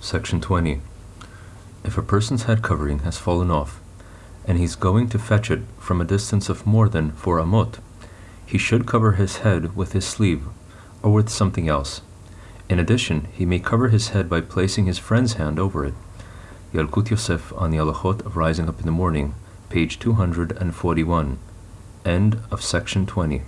Section 20. If a person's head covering has fallen off, and he's going to fetch it from a distance of more than four amot, he should cover his head with his sleeve or with something else. In addition, he may cover his head by placing his friend's hand over it. Yalkut Yosef on the Halachot of Rising Up in the Morning, page 241. End of section 20.